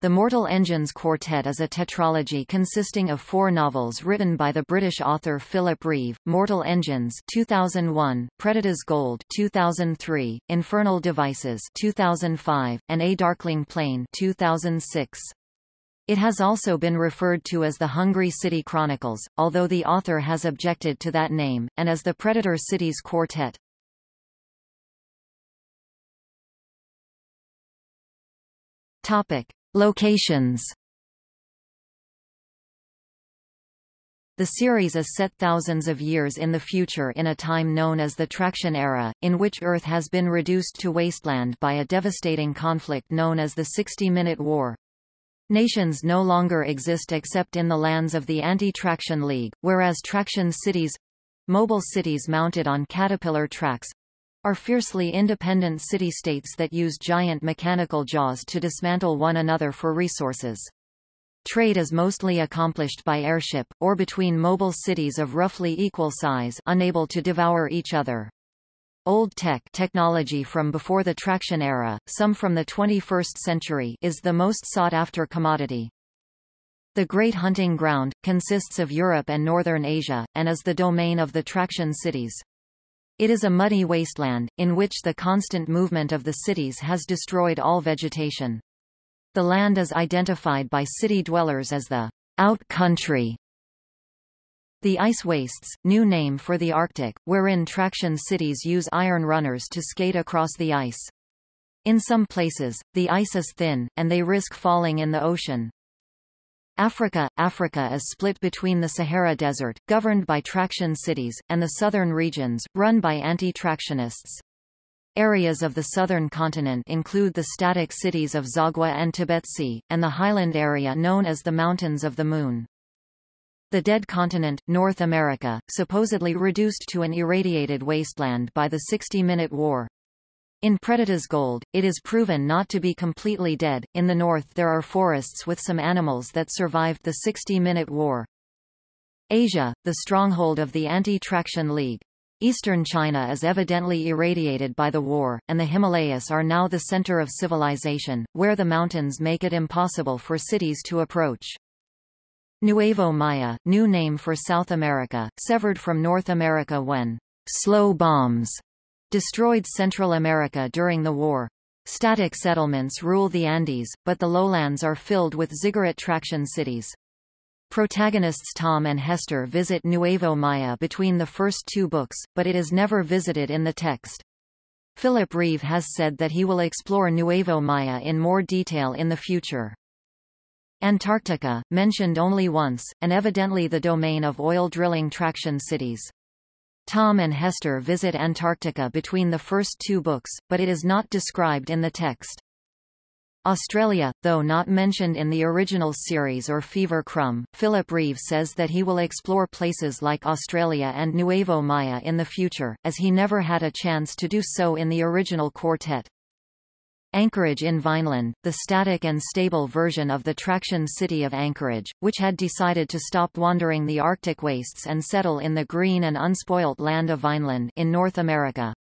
The Mortal Engines Quartet is a tetralogy consisting of four novels written by the British author Philip Reeve, Mortal Engines 2001, Predator's Gold 2003, Infernal Devices 2005, and A Darkling Plain 2006. It has also been referred to as the Hungry City Chronicles, although the author has objected to that name, and as the Predator Cities Quartet. Topic. Locations The series is set thousands of years in the future in a time known as the Traction Era, in which Earth has been reduced to wasteland by a devastating conflict known as the 60-Minute War. Nations no longer exist except in the lands of the Anti-Traction League, whereas traction cities—mobile cities mounted on caterpillar tracks, are fiercely independent city-states that use giant mechanical jaws to dismantle one another for resources. Trade is mostly accomplished by airship, or between mobile cities of roughly equal size unable to devour each other. Old tech technology from before the traction era, some from the 21st century is the most sought-after commodity. The Great Hunting Ground, consists of Europe and Northern Asia, and is the domain of the traction cities. It is a muddy wasteland, in which the constant movement of the cities has destroyed all vegetation. The land is identified by city dwellers as the out country. The ice wastes, new name for the Arctic, wherein traction cities use iron runners to skate across the ice. In some places, the ice is thin, and they risk falling in the ocean. Africa Africa is split between the Sahara Desert, governed by traction cities, and the southern regions, run by anti-tractionists. Areas of the southern continent include the static cities of Zagwa and Tibesti, and the highland area known as the Mountains of the Moon. The dead continent, North America, supposedly reduced to an irradiated wasteland by the 60-minute war, in Predator's Gold, it is proven not to be completely dead. In the north there are forests with some animals that survived the 60-minute war. Asia, the stronghold of the Anti-Traction League. Eastern China is evidently irradiated by the war, and the Himalayas are now the center of civilization, where the mountains make it impossible for cities to approach. Nuevo Maya, new name for South America, severed from North America when slow bombs destroyed Central America during the war. Static settlements rule the Andes, but the lowlands are filled with ziggurat traction cities. Protagonists Tom and Hester visit Nuevo Maya between the first two books, but it is never visited in the text. Philip Reeve has said that he will explore Nuevo Maya in more detail in the future. Antarctica, mentioned only once, and evidently the domain of oil drilling traction cities. Tom and Hester visit Antarctica between the first two books, but it is not described in the text. Australia, though not mentioned in the original series or Fever Crumb, Philip Reeve says that he will explore places like Australia and Nuevo Maya in the future, as he never had a chance to do so in the original quartet. Anchorage in Vineland, the static and stable version of the traction city of Anchorage, which had decided to stop wandering the Arctic wastes and settle in the green and unspoilt land of Vineland in North America.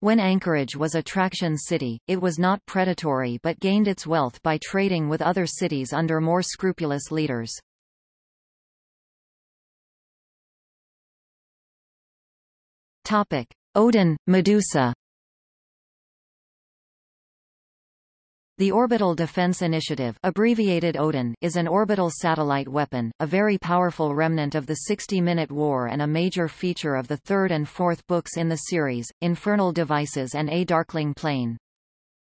When Anchorage was a traction city, it was not predatory but gained its wealth by trading with other cities under more scrupulous leaders. Topic. Odin, Medusa The Orbital Defense Initiative abbreviated Odin is an orbital satellite weapon, a very powerful remnant of the 60-minute war and a major feature of the third and fourth books in the series, Infernal Devices and A Darkling Plain.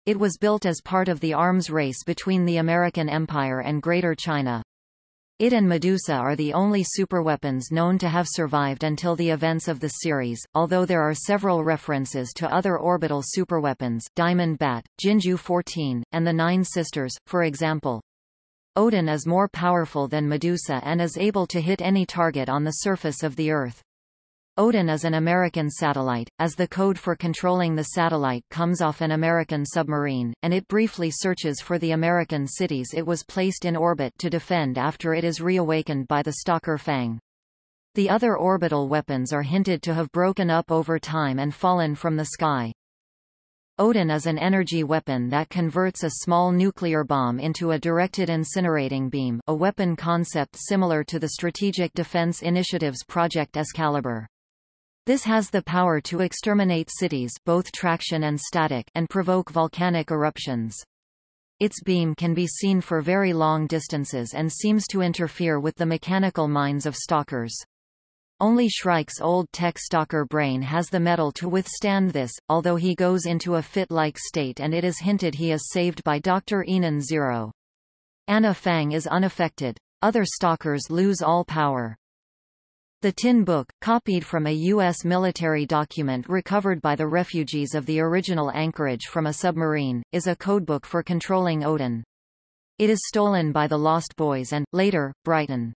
It was built as part of the arms race between the American Empire and Greater China. It and Medusa are the only superweapons known to have survived until the events of the series, although there are several references to other orbital superweapons Diamond Bat, Jinju 14, and the Nine Sisters, for example. Odin is more powerful than Medusa and is able to hit any target on the surface of the Earth. Odin is an American satellite, as the code for controlling the satellite comes off an American submarine, and it briefly searches for the American cities it was placed in orbit to defend after it is reawakened by the Stalker Fang. The other orbital weapons are hinted to have broken up over time and fallen from the sky. Odin is an energy weapon that converts a small nuclear bomb into a directed incinerating beam a weapon concept similar to the Strategic Defense Initiative's Project Excalibur. This has the power to exterminate cities both traction and static and provoke volcanic eruptions. Its beam can be seen for very long distances and seems to interfere with the mechanical minds of stalkers. Only Shrike's old tech stalker brain has the metal to withstand this, although he goes into a fit-like state and it is hinted he is saved by Dr. Enon Zero. Anna Fang is unaffected. Other stalkers lose all power. The Tin Book, copied from a U.S. military document recovered by the refugees of the original anchorage from a submarine, is a codebook for controlling Odin. It is stolen by the Lost Boys and, later, Brighton.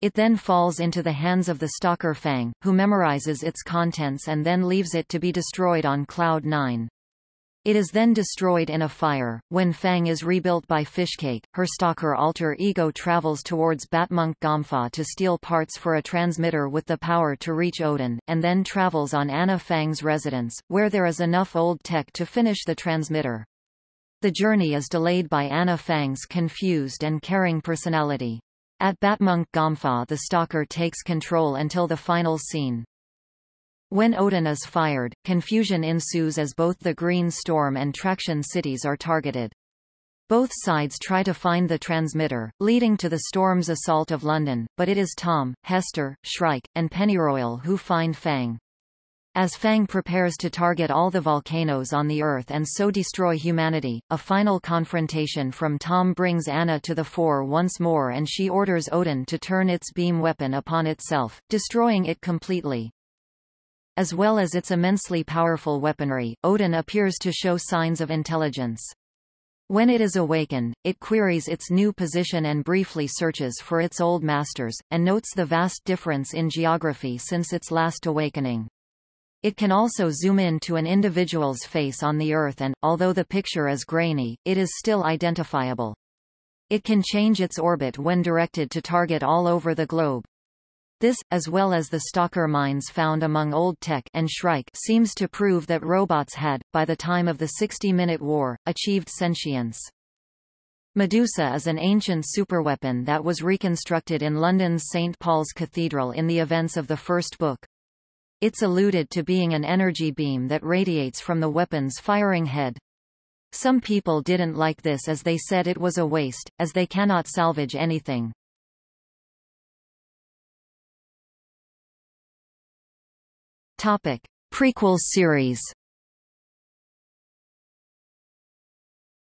It then falls into the hands of the stalker Fang, who memorizes its contents and then leaves it to be destroyed on Cloud 9. It is then destroyed in a fire. When Fang is rebuilt by Fishcake, her stalker alter ego travels towards Batmunkh Gompa to steal parts for a transmitter with the power to reach Odin, and then travels on Anna Fang's residence, where there is enough old tech to finish the transmitter. The journey is delayed by Anna Fang's confused and caring personality. At Batmunkh Gompa the stalker takes control until the final scene. When Odin is fired, confusion ensues as both the Green Storm and Traction cities are targeted. Both sides try to find the transmitter, leading to the Storm's assault of London, but it is Tom, Hester, Shrike, and Pennyroyal who find Fang. As Fang prepares to target all the volcanoes on the Earth and so destroy humanity, a final confrontation from Tom brings Anna to the fore once more and she orders Odin to turn its beam weapon upon itself, destroying it completely. As well as its immensely powerful weaponry, Odin appears to show signs of intelligence. When it is awakened, it queries its new position and briefly searches for its old masters, and notes the vast difference in geography since its last awakening. It can also zoom in to an individual's face on the Earth and, although the picture is grainy, it is still identifiable. It can change its orbit when directed to target all over the globe. This, as well as the stalker mines found among Old Tech and Shrike seems to prove that robots had, by the time of the 60-minute war, achieved sentience. Medusa is an ancient superweapon that was reconstructed in London's St. Paul's Cathedral in the events of the first book. It's alluded to being an energy beam that radiates from the weapon's firing head. Some people didn't like this as they said it was a waste, as they cannot salvage anything. Topic. Prequel series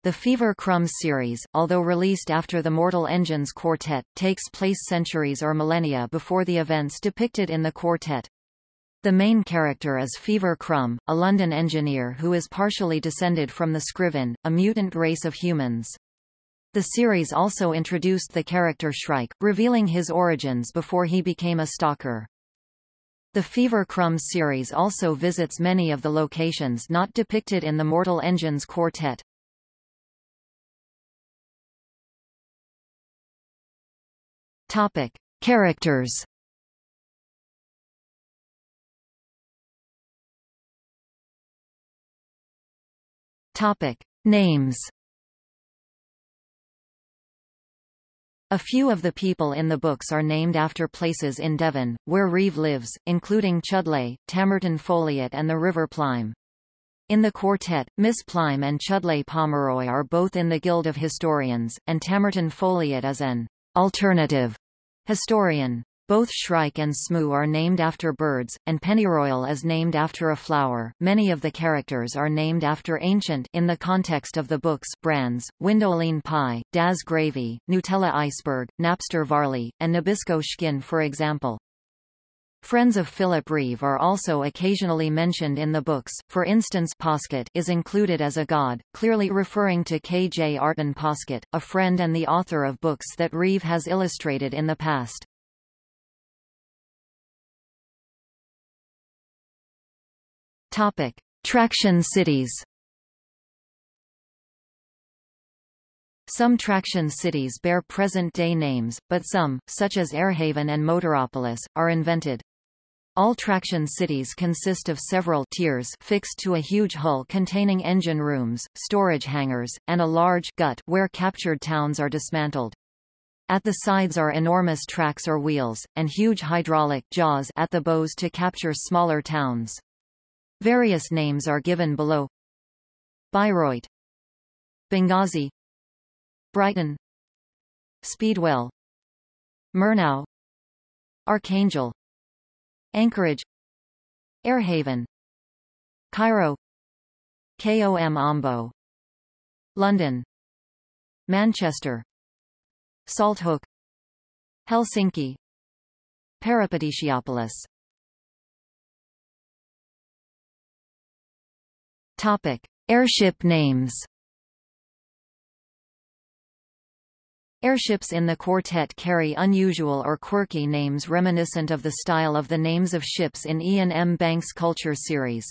The Fever Crumbs series, although released after the Mortal Engines quartet, takes place centuries or millennia before the events depicted in the quartet. The main character is Fever Crumb, a London engineer who is partially descended from the Scriven, a mutant race of humans. The series also introduced the character Shrike, revealing his origins before he became a stalker. The Fever Crumbs series also visits many of the locations not depicted in the Mortal Engines quartet. Topic. Characters Topic. Names A few of the people in the books are named after places in Devon, where Reeve lives, including Chudleigh, Tamerton Foliot and the River Plyme. In the quartet, Miss Plyme and Chudleigh Pomeroy are both in the Guild of Historians, and Tamerton Foliot is an alternative historian. Both Shrike and Smew are named after birds, and Pennyroyal is named after a flower. Many of the characters are named after ancient in the context of the books brands, Windoline Pie, Daz Gravy, Nutella Iceberg, Napster Varley, and Nabisco Skin for example. Friends of Philip Reeve are also occasionally mentioned in the books, for instance Poskitt is included as a god, clearly referring to Kjartan Poskitt, a friend and the author of books that Reeve has illustrated in the past. Topic: Traction cities. Some traction cities bear present-day names, but some, such as Airhaven and Motoropolis, are invented. All traction cities consist of several tiers fixed to a huge hull containing engine rooms, storage hangars, and a large gut where captured towns are dismantled. At the sides are enormous tracks or wheels, and huge hydraulic jaws at the bows to capture smaller towns. Various names are given below. Bayreuth. Benghazi. Brighton. Speedwell. Murnau. Archangel. Anchorage. Airhaven. Cairo. KOM Ombo London. Manchester. Salthook Helsinki. Peripatetiapolis Topic Airship names Airships in the quartet carry unusual or quirky names reminiscent of the style of the names of ships in Iain M. Banks' Culture series.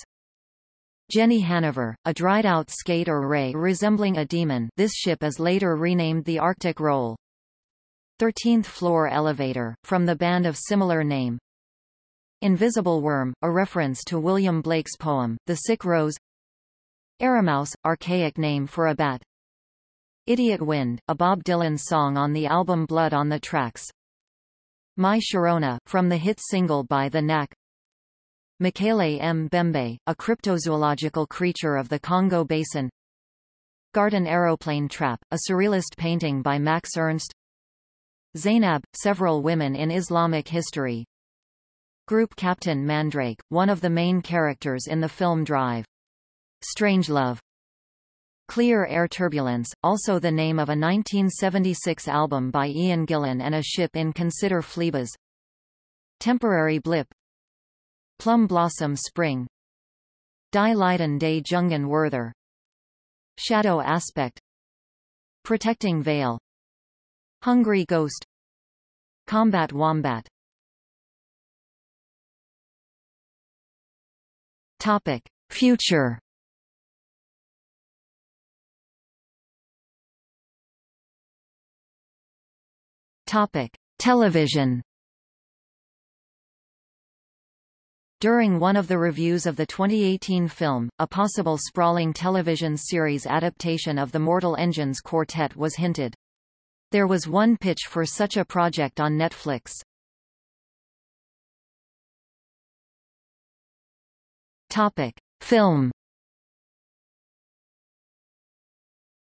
Jenny Haniver, a dried-out skate or ray resembling a demon this ship is later renamed the Arctic Roll. 13th floor elevator, from the band of similar name. Invisible Worm, a reference to William Blake's poem, The Sick Rose Aramouse, archaic name for a bat Idiot Wind, a Bob Dylan song on the album Blood on the Tracks. My Sharona, from the hit single by The Knack. M. Bembe, a cryptozoological creature of the Congo Basin. Garden Aeroplane Trap, a surrealist painting by Max Ernst. Zainab, several women in Islamic history. Group Captain Mandrake, one of the main characters in the film Drive. Strangelove, Clear Air Turbulence, also the name of a 1976 album by Ian Gillan and a ship in Consider Phlebas. Temporary Blip. Plum Blossom Spring. Die Leiden des Jungen Werther. Shadow Aspect. Protecting Veil. Hungry Ghost. Combat Wombat. Topic. Future Topic: Television. During one of the reviews of the 2018 film, a possible sprawling television series adaptation of the Mortal Engines Quartet was hinted. There was one pitch for such a project on Netflix. Topic: Film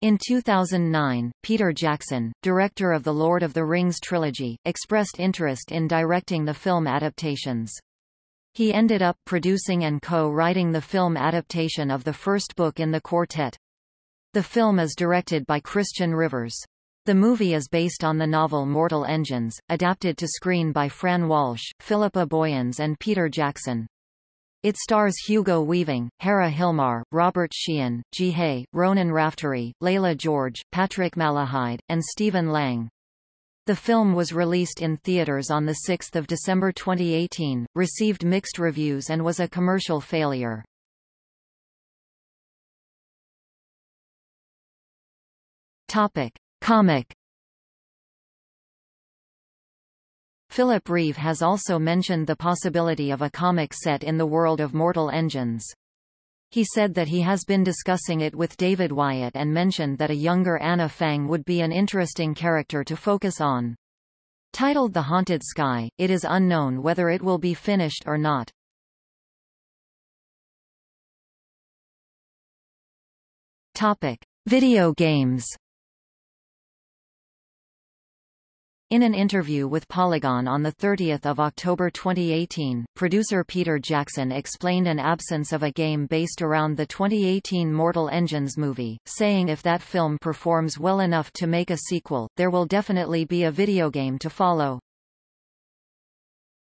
In 2009, Peter Jackson, director of the Lord of the Rings trilogy, expressed interest in directing the film adaptations. He ended up producing and co-writing the film adaptation of the first book in the quartet. The film is directed by Christian Rivers. The movie is based on the novel Mortal Engines, adapted to screen by Fran Walsh, Philippa Boyens and Peter Jackson. It stars Hugo Weaving, Hera Hilmar, Robert Sheehan, Jihae, Ronan Raftery, Leila George, Patrick Malahide, and Stephen Lang. The film was released in theaters on 6 December 2018, received mixed reviews and was a commercial failure. Topic. Comic Philip Reeve has also mentioned the possibility of a comic set in the world of Mortal Engines. He said that he has been discussing it with David Wyatt and mentioned that a younger Anna Fang would be an interesting character to focus on. Titled The Haunted Sky, it is unknown whether it will be finished or not. Topic: Video games. In an interview with Polygon on 30 October 2018, producer Peter Jackson explained an absence of a game based around the 2018 Mortal Engines movie, saying if that film performs well enough to make a sequel, there will definitely be a video game to follow.